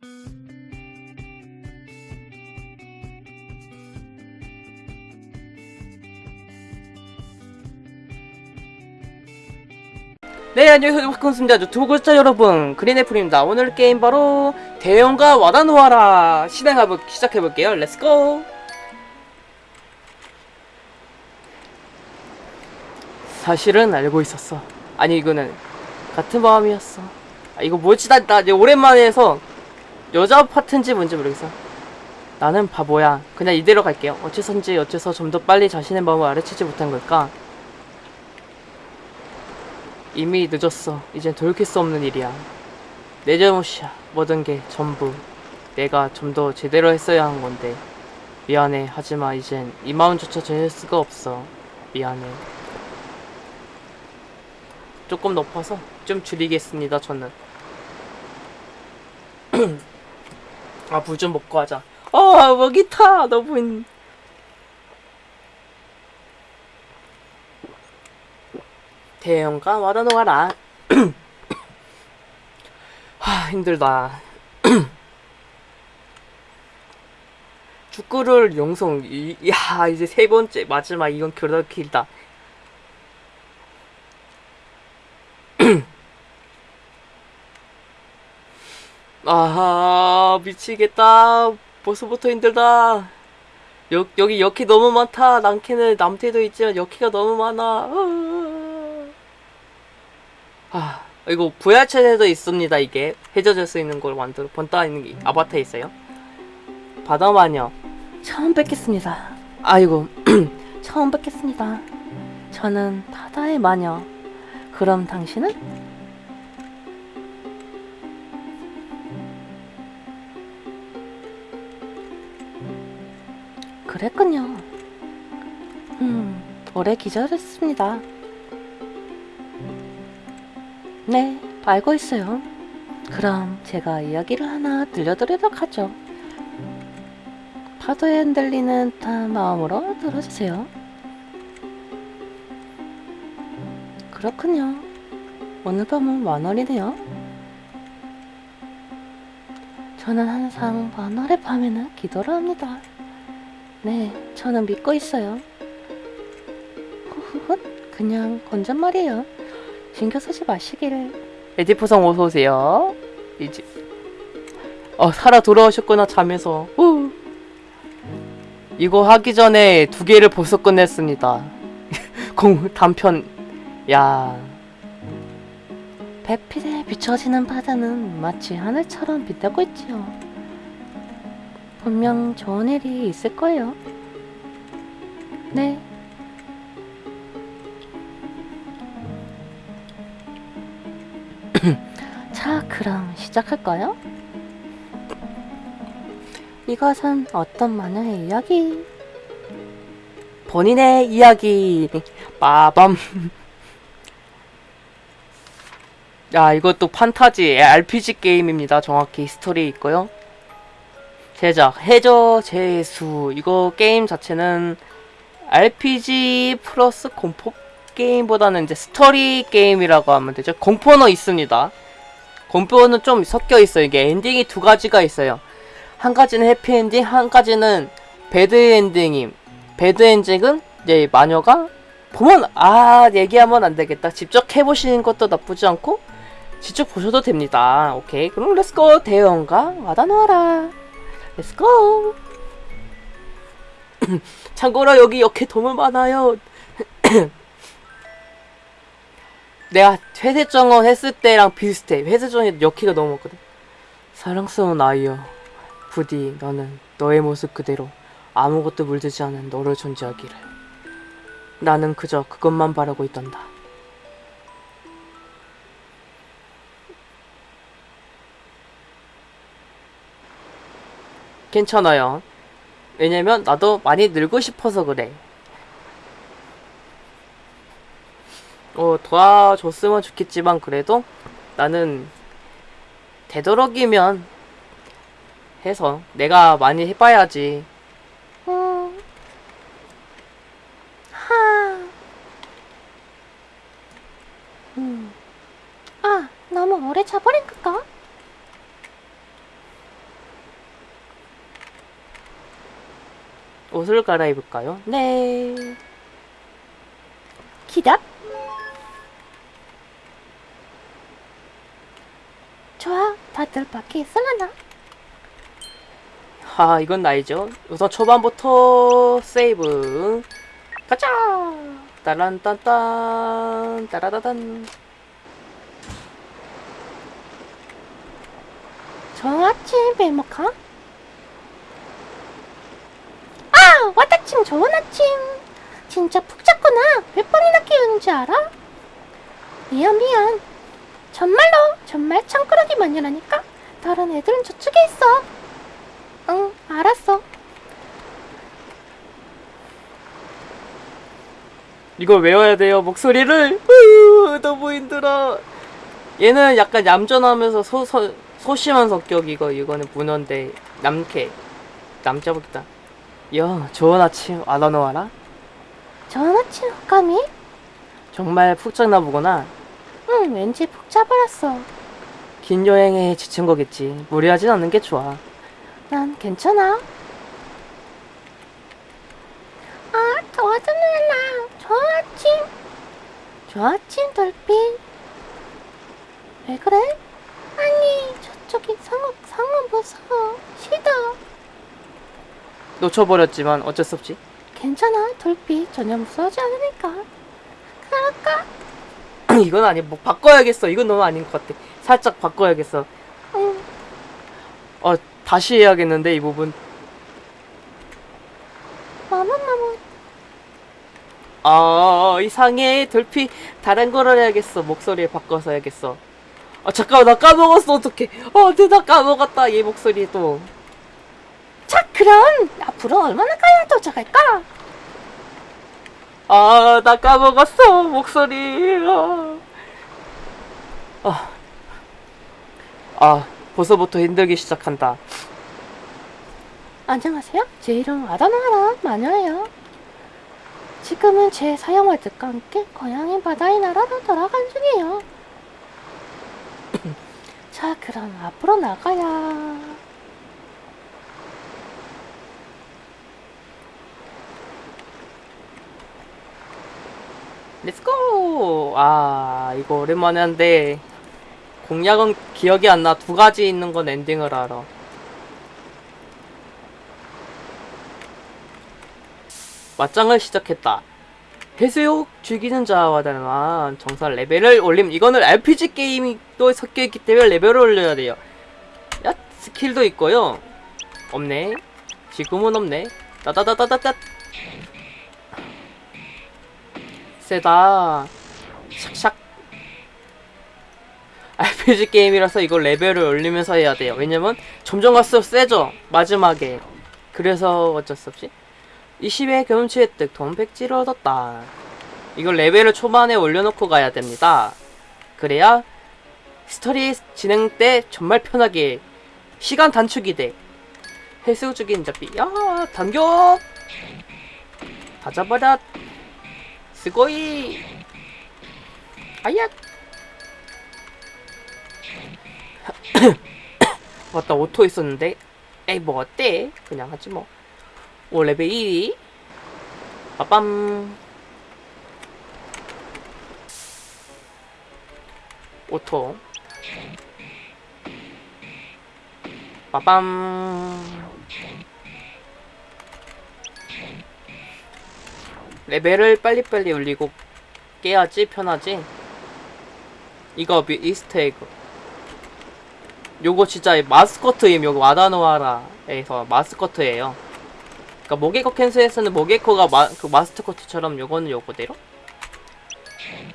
네 안녕하세요. 박근수입니다 두구자 여러분. 그린애플입니다. 오늘 게임 바로 대형과 와다노아라 실행해볼 시작해볼게요. 렛츠고 사실은 알고 있었어. 아니 이거는 같은 마음이었어. 아 이거 뭐지? 나, 나 오랜만에 해서 여자 파트인지 뭔지 모르겠어 나는 바보야 그냥 이대로 갈게요 어째선지 어째서 좀 더 빨리 자신의 마음을 알아채지 못한 걸까 이미 늦었어. 이젠 돌이킬 수 없는 일이야. 내 잘못이야. 모든 게 전부. 내가 좀 더 제대로 했어야 한 건데. 미안해. 하지만 이젠 이 마음조차 전할 수가 없어. 미안해. 조금 높아서 좀 줄이겠습니다. 저는. 아, 물 좀 먹고 하자. 아, 먹이 타. 너무 힘- 대형과 와다노아라 하 힘들다 축구를 용성 이, 야 이제 세 번째 마지막 이건 그렇다 길다 아하 미치겠다. 벌써부터 힘들다. 여, 여기 역기 너무 많다. 남캐는 남캐도 있지만 역기가 너무 많아. 아. 이거 VR 체제도 있습니다 이게. 해저질 수 있는 걸 만들어 번따 있는 게 아바타에 있어요? 바다마녀. 처음 뵙겠습니다. 아이고. 처음 뵙겠습니다. 저는 바다의 마녀. 그럼 당신은? 그랬군요 음 오래 기다렸습니다 네, 알고 있어요. 그럼 제가 이야기를 하나 들려드리도록 하죠. 파도에 흔들리는 듯한 마음으로 들어주세요. 그렇군요. 오늘 밤은 만월이네요. 저는 항상 만월의 밤에는 기도를 합니다. 네, 저는 믿고 있어요. 후후훗, 그냥 건전말이에요. 신경 쓰지 마시기를. 에디포성 어서 오세요. 이제 어 살아 돌아오셨구나 잠에서. 후. 이거 하기 전에 두 개를 벌써 끝냈습니다. 공 단편 야. 배필에 비춰지는 바다는 마치 하늘처럼 빛나고 있지요. 분명 좋은 일이 있을 거예요. 네, 자, 그럼 시작할까요? 이것은 어떤 마녀의 이야기? 본인의 이야기. 빠밤. 야, 이것도 판타지 RPG 게임입니다. 정확히 스토리 있고요. 제작 해저 제수. 이거 게임 자체는 RPG 플러스 공포 게임보다는 이제 스토리 게임이라고 하면 되죠. 공포는 있습니다. 공포는 좀 섞여 있어요. 이게 엔딩이 두 가지가 있어요. 한 가지는 해피엔딩, 한 가지는 배드엔딩임. 배드엔딩은 이제 마녀가 보면 아 얘기하면 안 되겠다. 직접 해보시는 것도 나쁘지 않고 직접 보셔도 됩니다. 오케이 그럼 let's go 대해원과 와다노하라. Let's go. 참고로 여기 이렇게 너무 많아요. 내가 회색정원 했을 때랑 비슷해. 회색정원이 역키가 너무 많거든. 사랑스러운 아이여. 부디 너는 너의 모습 그대로 아무것도 물들지 않은 너를 존재하기를. 나는 그저 그것만 바라고 있단다. 괜찮아요. 왜냐면 나도 많이 늘고 싶어서 그래. 어, 도와줬으면 좋겠지만 그래도 나는 되도록이면 해서 내가 많이 해봐야지. 음. 하. 음. 아, 너무 오래 자버린 걸까? 옷을 갈아입을까요? 네. 기답. 좋아, 다들 밖에 있을라나? 하, 이건 나이죠. 우선 초반부터 세이브. 가자! 따란딴딴, 따라다단. 좋은 아침, 배먹아. 아, 왔다침 좋은 아침. 진짜 푹 잤구나. 몇 번이나 깨우는지 알아? 미안, 미안. 정말로, 정말 창꾸러기 마녀라니까. 다른 애들은 저쪽에 있어. 응, 알았어. 이걸 외워야 돼요, 목소리를. 으, 너무 힘들어. 얘는 약간 얌전하면서 소, 소, 소심한 성격, 이거, 이거는 문어인데, 남캐. 남자복이다. 야, 좋은 아침, 아나노아라? 좋은 아침, 호감이? 정말 푹 잤나 보구나. 응, 왠지 푹 자버렸어. 긴 여행에 지친 거겠지. 무리하진 않는 게 좋아. 난 괜찮아. 아, 도와주느라. 좋은 아침. 좋은 아침, 돌핀. 왜 그래? 아니, 저쪽이 상어, 상어 무서워. 싫어. 놓쳐버렸지만 어쩔 수 없지. 괜찮아, 돌빛. 전혀 무서워하지 않으니까. 그럴까? 이건 아니, 뭐 바꿔야겠어. 이건 너무 아닌 것 같아. 살짝 바꿔야겠어. 응. 어, 다시 해야겠는데, 이 부분. 마무마무. 아, 이상해. 돌피, 다른 걸 해야겠어. 목소리 바꿔서 해야겠어. 아, 잠깐만, 나 까먹었어. 어떡해. 어, 내가 까먹었다. 얘 목소리 또. 자, 그럼 앞으로 얼마나 가야 도착할까? 아, 나 까먹었어. 목소리. 아. 아, 아 벌써부터 힘들기 시작한다. 안녕하세요. 제 이름 아다나라 마녀예요. 지금은 제 사형월들과 함께 고향인 바다의 나라로 돌아간 중이에요. 자, 그럼 앞으로 나가야. Let's go! 아, 이거 오랜만에 한데, 공략은 기억이 안 나. 두 가지 있는 건 엔딩을 알아. 맞짱을 시작했다. 해수욕 즐기는 자와 닮은 정상 레벨을 올림. 이거는 RPG 게임이 또 섞여 있기 때문에 레벨을 올려야 돼요. 야, 스킬도 있고요. 없네. 지금은 없네. 따다다다다다. 세다. 샥샥. RPG 게임이라서 이걸 레벨을 올리면서 해야 돼요. 왜냐면 점점 갈수록 세죠. 마지막에. 그래서 어쩔 수 없이. 20회 경험치 획득 돈 백지를 얻었다. 이걸 레벨을 초반에 올려놓고 가야 됩니다. 그래야 스토리 진행 때 정말 편하게 시간 단축이 돼. 해수 죽인 잡비. 야, 단격! 다 잡아라. 아야! 맞다, auto 있었는데. 에이, 뭐 어때? 그냥 하지 뭐. 오, 레벨 2위. 빠밤. Auto. 빠밤. 레벨을 빨리빨리 올리고 깨야지 편하지. 이거 미, Easter egg. 요거 진짜 마스코트 임 요거 와다노하라에서 마스코트예요. 그러니까 모게코 캐슬에서는 모게코가 마, 그 마스코트처럼 요거는 요거대로.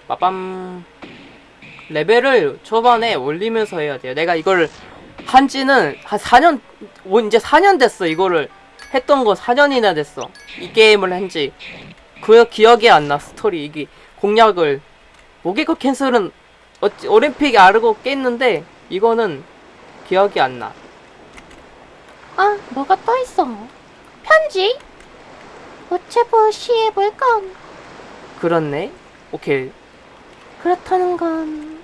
빠밤. 레벨을 초반에 올리면서 해야 돼요. 내가 이걸 한지는 한 4년, 오, 이제 4년 됐어. 이거를 했던 거 4년이나 됐어. 이 게임을 한지. 그 기억이 안 나, 스토리. 이게 공략을. 모게코 캔슬은 어찌, 올림픽 알고 깼는데, 이거는 기억이 안 나. 아, 뭐가 또 있어? 편지? 우체부 시해볼 건 그렇네. 오케이. 그렇다는 건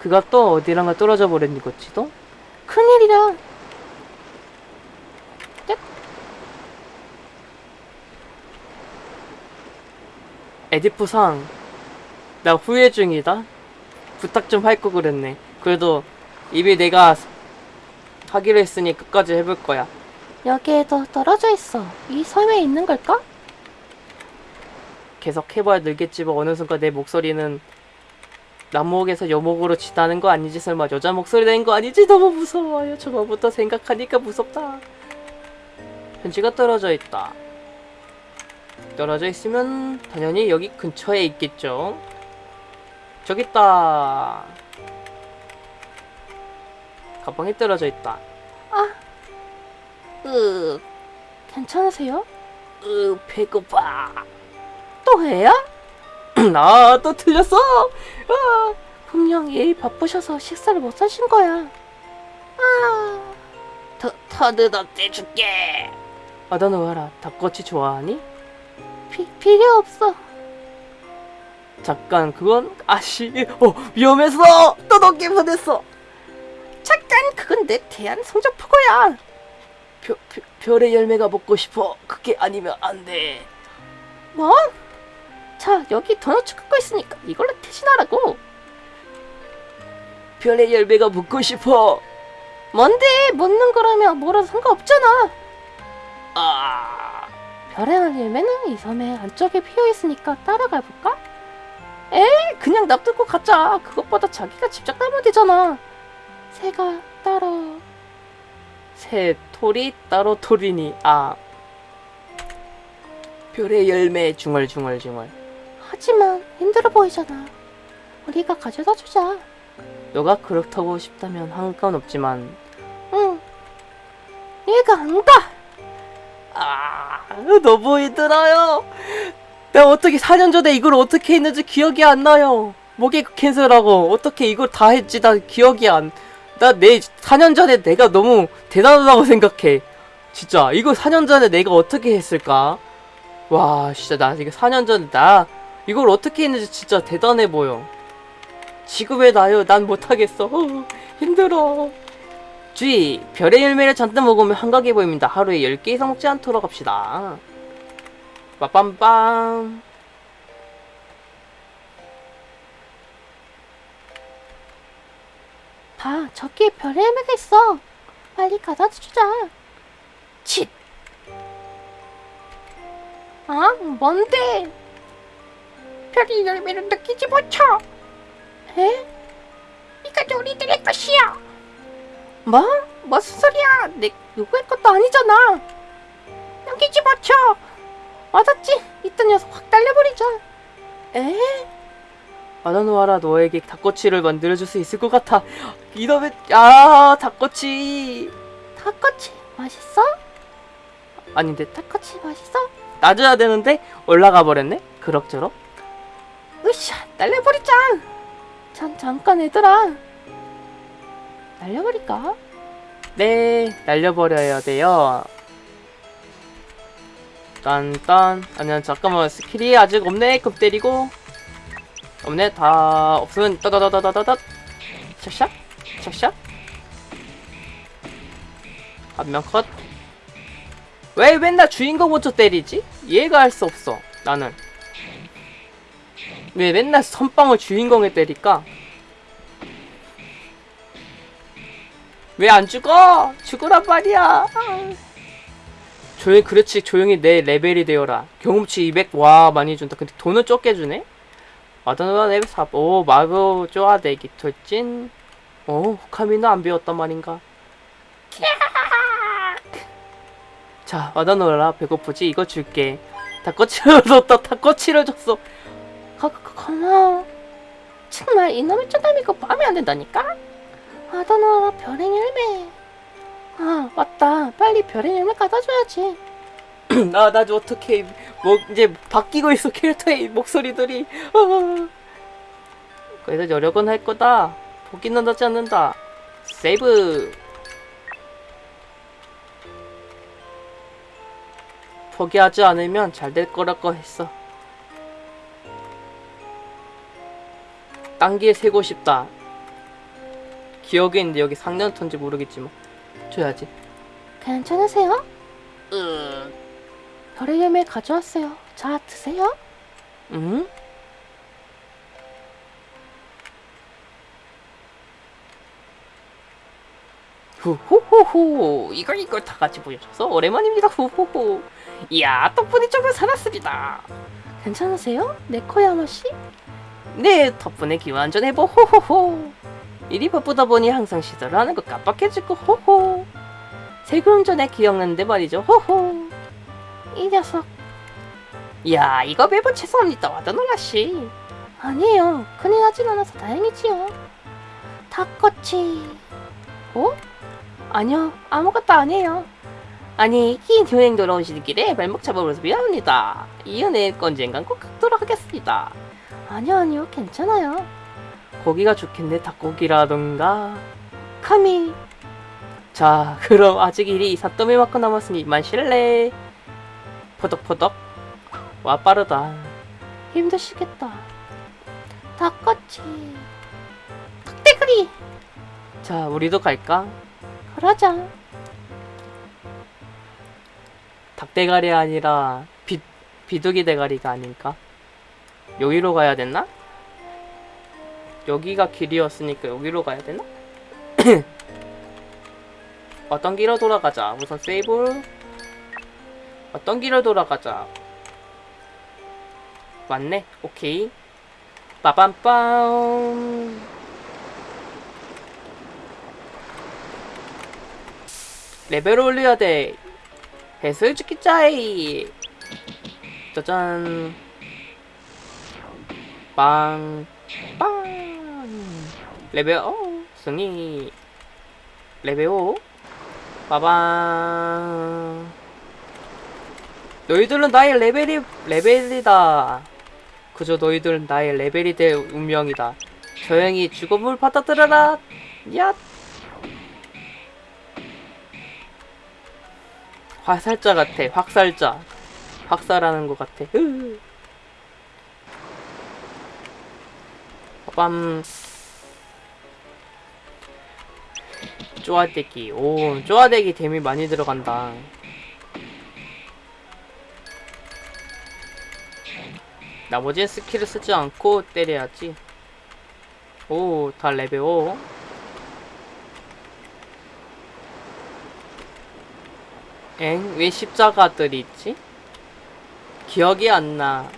그가 또 어디랑가 떨어져 버렸니, 거지도? 큰일이라. 에디프상 나 후회 중이다. 부탁 좀 할 거 그랬네. 그래도 이미 내가 하기로 했으니 끝까지 해볼 거야. 여기에도 떨어져 있어. 이 섬에 있는 걸까? 계속 해봐야 늘겠지만 어느 순간 내 목소리는 남목에서 여목으로 지나는 거 아니지? 설마 여자 목소리 낸거 아니지? 너무 무서워요. 저거부터 생각하니까 무섭다. 편지가 떨어져 있다 떨어져 있으면 당연히 여기 근처에 있겠죠 저기 있다 가방에 떨어져 있다 으, 괜찮으세요? 으 배고파 또 해요? 아또 틀렸어 아. 분명히 바쁘셔서 식사를 못 하신 거야. 아, 더, 더듬어 떼줄게. 아다 놓아라. 닭꼬치 좋아하니? 피, 필요 없어. 잠깐 그건 아씨 어 위험했어 또 넘게 보냈어 잠깐, 그건 내 대한 성적표고야. 벼, 벼, 별의 열매가 먹고 싶어 그게 아니면 안 돼 뭐? 자, 여기 도넛 갖고 있으니까 이걸로 대신하라고. 별의 열매가 먹고 싶어 뭔데, 먹는 거라면 뭐라도 상관없잖아. 아 별의 열매는 이 섬의 안쪽에 피어 있으니까 따라가 볼까? 에이, 그냥 놔두고 가자. 그것보다 자기가 직접 따면 되잖아. 새가 따로. 새 토리 따로 토리니 아 별의 열매 중얼중얼중얼 하지만 힘들어 보이잖아. 우리가 가져다 주자. 너가 그렇다고 싶다면 상관없지만 응. 얘가 안 가. 아 너무 힘들어요? 내가 어떻게 4년 전에 이걸 어떻게 했는지 기억이 안 나요. 목에 캔슬하고 어떻게 이걸 다 했지 나 기억이 안. 나 내 4년 전에 내가 너무 대단하다고 생각해. 진짜 이거 4년 전에 내가 어떻게 했을까? 와 진짜 나 이거 4년 전에 나 이걸 어떻게 했는지 진짜 대단해 보여. 지금의 나요 난 못하겠어 어, 힘들어 주의 별의 열매를 잔뜩 먹으면 한가해 보입니다 하루에 10개 이상 먹지 않도록 합시다 빠빰빰 봐, 저기에 별의 열매가 있어. 빨리 가져다 주자. 칫 아, 뭔데? 별의 열매를 느끼지 못쳐. 에? 뭐? 무슨 소리야? 내 누구의 것도 아니잖아. 넘기지 못쳐. 맞았지? 이딴 녀석 확 달려버리자. 에? 아나노아라 너에게 닭꼬치를 만들어줄 수 있을 것 같아 이놈의 아 닭꼬치 닭꼬치 맛있어? 아닌데 닭꼬치 맛있어? 놔줘야 되는데 올라가 버렸네 그럭저럭 으쌰 날려버리자 전 잠깐 얘들아 날려버릴까? 네 날려버려야 돼요. 딴딴. 아니야 잠깐만. 스킬이 아직 없네. 급 때리고. 없네. 다 없으면 따다다다다다다 샷샷. 샷샷. 한 명 컷. 왜 맨날 주인공 먼저 때리지? 이해가 할 수 없어 나는. 왜 맨날 선빵을 주인공에 때릴까? 왜 안 죽어? 죽으란 말이야. 조용히 그렇지 조용히 내 레벨이 되어라. 경험치 200 와 많이 준다. 근데 돈은 적게 주네. 마더너가 레벨 4. 오 마고 쪼아대기 돌진. 어 후카미는 안 배웠단 말인가? 자 마더너라 배고프지? 이거 줄게. 닭꼬치를 줬다. 닭꼬치를 줬어. 거, 거, 고마워 정말 이놈의 거 마음에 안 든다니까? 아다나 별의 열매 아 맞다 빨리 별의 열매 갖다 줘야지 나, 나 어떻게, 뭐, 이제 바뀌고 있어, 캐릭터의 목소리들이. 아. 그래도 여력은 할 거다. 포기는 하지 않는다. 세이브. 포기하지 않으면 잘 될 거라고 했어. 딴길 세고 싶다. 기억에 있는데 여기 상년턴지 모르겠지만. 줘야지. 괜찮으세요? 으. 별의 열매 가져왔어요 자 드세요 응? 후후후후 이거 이거 다 같이 보여줘서 오랜만입니다 후후후 이야 덕분에 조금 살았습니다 괜찮으세요? 네코야마 씨? 네 덕분에 기완전 해보 호호호 일이 바쁘다 보니 항상 시도를 하는 거 깜빡해지고 호호 세금 전에 기억나는데 말이죠 호호 이 녀석. 이야 이거 매번 죄송합니다 와다노라씨 아니에요. 큰일 나진 않아서 다행이지요. 닭꼬치. 어? 아니요. 아무것도 아니에요. 아니 긴 여행 돌아오시는 길에 발목 잡아버려서 미안합니다 이 은혜 언젠간 꼭 갚도록 하겠습니다 아니요, 아니요. 괜찮아요. 고기가 좋겠네 닭고기라던가 카미. 자 그럼 아직 일이 사또미만큼 남았으니 이만 실례 포덕포덕 와 빠르다 힘드시겠다. 닭꼬치. 닭대가리. 자 우리도 갈까? 그러자. 닭대가리 아니라 비, 비둘기 대가리가 아닐까? 여기로 가야 됐나? 여기가 길이었으니까 여기로 가야 되나? 어떤 길로 돌아가자. 우선 세이브 어떤 길로 돌아가자. 맞네. 오케이. 빠밤빰 레벨 올려야 돼. 해설 죽기 짜이. 짜잔. 빵. 빵 레벨 어 승리. 레벨 5 빠밤. 너희들은 나의 레벨이 레벨이다. 그저 너희들은 나의 레벨이 될 운명이다. 조용히 죽음을 받아들여라. 야 화살자 같아 확살자. 확살하는 것 같아. 으. 빠 쪼아대기 오 쪼아대기 데미 많이 들어간다 나머지 스킬을 쓰지 않고 때려야지 오 다 레벨 5 엥? 왜 십자가들이 있지? 기억이 안 나.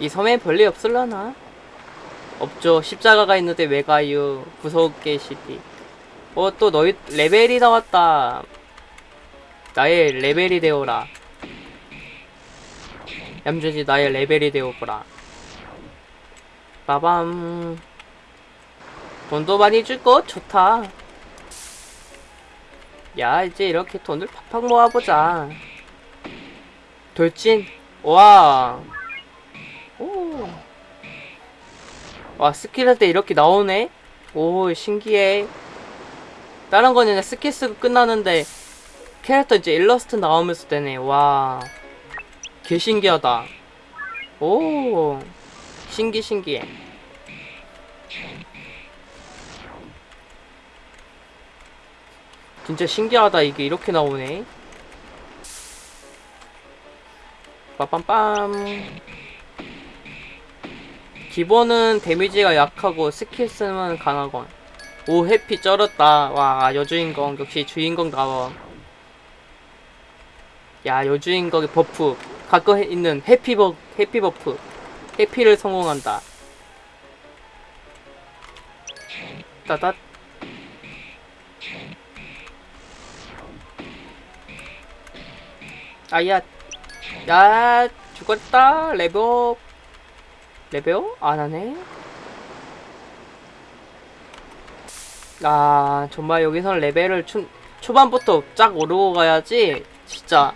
이 섬에 별일 없을라나? 없죠. 십자가가 있는데 왜 가요? 구석계 시디. 어, 또 너희 레벨이 나왔다. 나의 레벨이 되어라. 얌전히 나의 레벨이 되어보라. 빠밤. 돈도 많이 줄거 좋다. 야 이제 이렇게 돈을 팍팍 모아보자 돌진 와 와 스킬 할 때 이렇게 나오네? 오 신기해. 다른 거는 스킬 쓰고 끝나는데 캐릭터 이제 일러스트 나오면서 되네. 와 개 신기하다. 오 신기 신기해. 진짜 신기하다. 이게 이렇게 나오네. 빠빰빰 기본은 데미지가 약하고 스킬 쓰면 강하건. 오 해피 쩔었다. 와 여주인공 역시 주인공 나와. 야 여주인공의 버프. 가끔 있는 happy 버 happy 버프. Happy를 성공한다. 따닥 아야. 야 죽었다 레벨업 레벨업 안하네? 아 정말 여기서는 레벨을 초, 초반부터 쫙 오르고 가야지 진짜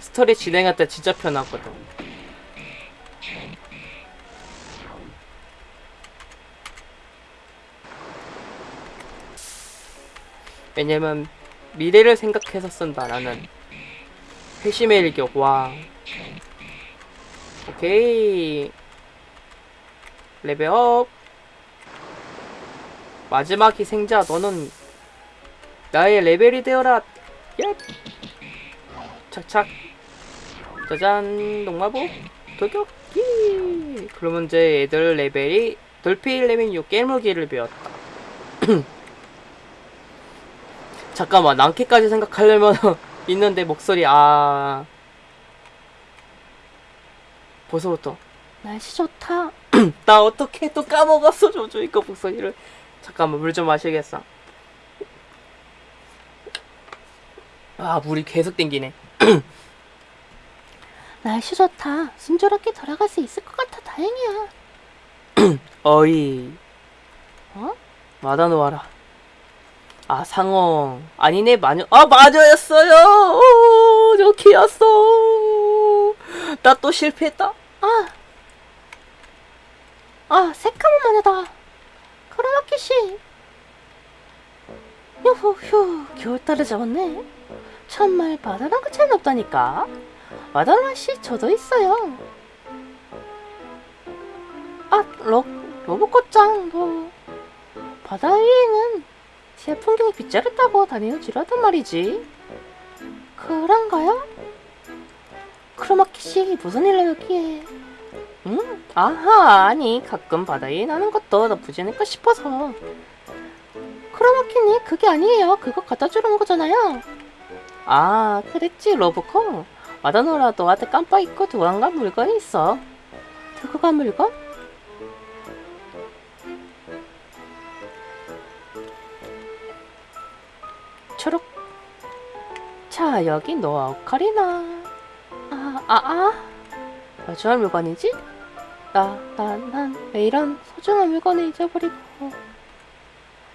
스토리 진행할 때 진짜 편하거든. 왜냐면 미래를 생각해서 쓴다 나는 회심의 일격 와 오케이. 레벨업. 마지막 희생자. 너는 나의 레벨이 되어라. 야 착착. 짜잔. 농마보. 돌격기 그러면 이제 애들 레벨이 돌필 레벨 6 깨물기를 배웠다. 잠깐만. 낭캐까지 생각하려면 있는데 목소리 아 벌써부터 날씨 좋다. 나 어떻게 또 까먹었어 조조 이거 목소리를 잠깐만 물 좀 마시겠어 아 물이 계속 땡기네 날씨 좋다. 순조롭게 돌아갈 수 있을 것 같아. 다행이야. 어이 어? 마다놓아라 아 상어 아니네 마녀 아 마녀였어요 오, 저 키였어 나 또 실패했다 아, 아, 새까만 마녀다. 크로마키 씨. 휴후 휴, 겨울달을 잡았네. 참말 바다랑 그 차이는 없다니까. 마달라 씨, 저도 있어요. 아, 로, 로봇꽃장, 뭐. 바다 위에는 새 풍경이 빗자루 타고 다니는 지루하단 말이지. 그런가요? 크로마키 씨, 무슨 일로 여기에? 응? 아하, 아니, 가끔 바다에 나는 것도 나쁘지 않을까 싶어서. 크로마키니 그게 아니에요. 그거 갖다 주는 거잖아요. 아, 그랬지, 로보코. 마다노라 너한테 깜빡 잊고 두고 간 물건이 있어. 두고 간 물건? 초록. 자, 여기 노아 오카리나. 아, 아, 아. 마주할 물건이지? 나, 나, 난 왜 이런 소중한 물건을 잊어버리고.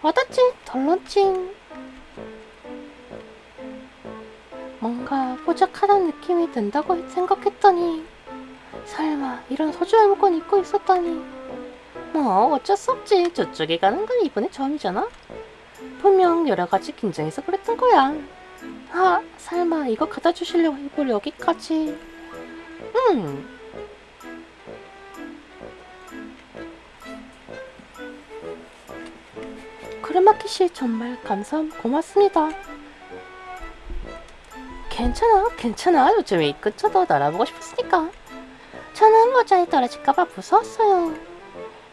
와다찡, 덜런찡. 뭔가 뽀짝하다는 느낌이 든다고 생각했더니, 설마 이런 소중한 물건 잊고 있었다니. 뭐, 어쩔 수 없지. 저쪽에 가는 건 이번에 처음이잖아? 분명 여러 가지 긴장해서 그랬던 거야. 아, 설마 이거 갖다 주시려고 이걸 여기까지. 음. 크레마키 씨 정말 감사 고맙습니다. 괜찮아, 괜찮아. 요즘에 이 근처도 날아보고 싶었으니까. 저는 모자에 떨어질까봐 무서웠어요.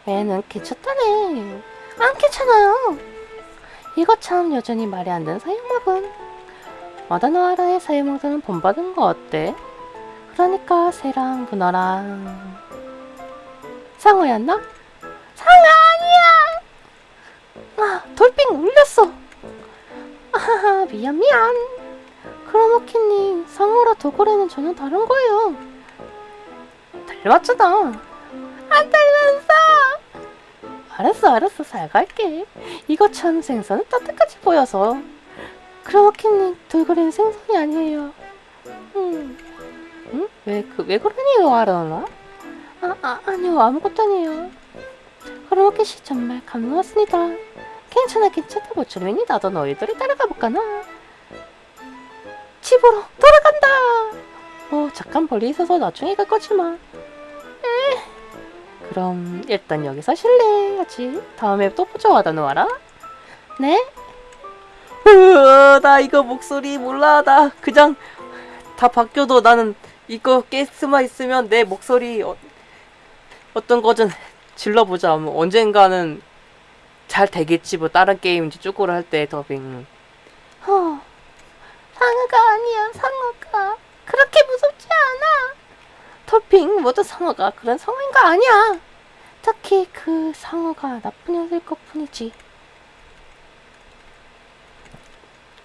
애는 괜찮다네. 안 괜찮아요. 이거 참 여전히 말이 안 되는 사용막은. 마다노아라의 사용막은 본받은 거 어때? 그러니까 새랑 문어랑 상어였나? 상어 아니야! 아, 돌빙 울렸어. 아하하, 미안 미안. 크로마키님, 상어라 도고래는 전혀 다른 거예요. 닮았잖아. 안 닮았어. 알았어, 알았어, 살갈게. 이거 참 생선은 따뜻까지 보여서. 크로마키님, 돌고래는 생선이 아니에요. 음. 응? 왜, 그, 왜 그러니, 와라나? 아, 아, 아니요, 아무것도 아니에요. 씨 정말 감사했습니다. 괜찮아, 괜찮아, 모처럼이니 나도 너희들이 따라가 볼까나? 집으로 돌아간다! 뭐, 잠깐 멀리 있어서 나중에 갈 거지만. 에. 그럼, 일단 여기서 실례하지. 다음에 또 보자, 와다 놓아라. 네? 으, 나 이거 목소리 몰라 나 그냥 다 바뀌어도 나는 이거 게스트만 있으면 내 목소리 어, 어떤 거든 질러보자 뭐 언젠가는 잘 되겠지 뭐 다른 게임 이제 쭈꾸를 할 때 더빙 어, 상어가 아니야, 상어가. 그렇게 무섭지 않아. 토핑, 모두 상어가 그런 상어인 거 아니야. 특히 그 상어가 나쁜 녀석일 것 뿐이지.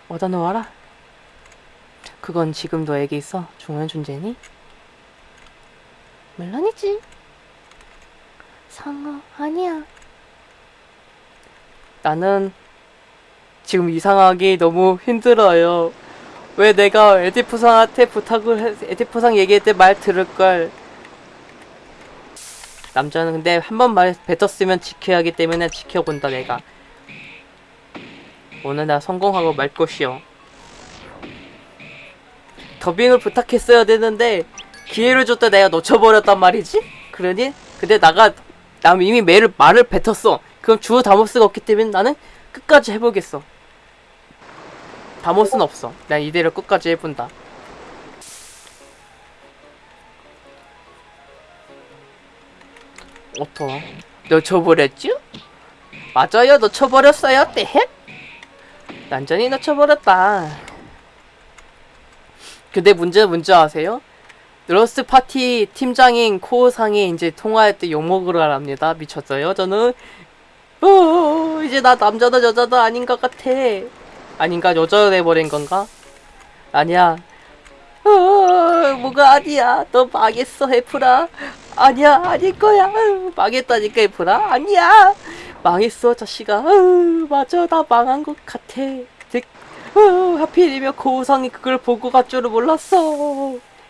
얻어 놓아라 그건 지금 너에게 있어 중요한 존재니? 물론이지. 상어 아니야. 나는 지금 이상하게 너무 힘들어요. 왜 내가 에디프상한테 부탁을 해, 에디프상 얘기할 때 말 들을걸. 남자는 근데 한 번 말 뱉었으면 지켜야 하기 때문에 지켜본다 내가. 오늘 나 성공하고 말 것이요. 더빙을 부탁했어야 되는데 기회를 줬다 내가 놓쳐버렸단 말이지? 그러니? 근데 나가 나 이미 매를 말을 뱉었어. 그럼 주어 다모스가 없기 때문에 나는 끝까지 해보겠어. 다모스는 없어. 난 이대로 끝까지 해본다. 오토 놓쳐버렸지? 맞아요. 놓쳐버렸어요. 때? 난전히 놓쳐버렸다. 근데 문제 문제 아세요? 러스트 파티 팀장인 코상이 이제 통화할 때 욕먹으러 합니다 미쳤어요 저는 어 이제 나 남자다 여자다 아닌 것 같아 아닌가 여자 돼버린 건가? 아니야 어, 뭐가 아니야. 너 망했어, 해프라. 아니야, 아닐 거야. 망했다니까, 해프라. 아니야. 망했어, 자식아. 아유, 맞아, 나 망한 것 같아. 득. 아유, 하필이면 고우상이 그걸 보고 갈 줄은 몰랐어.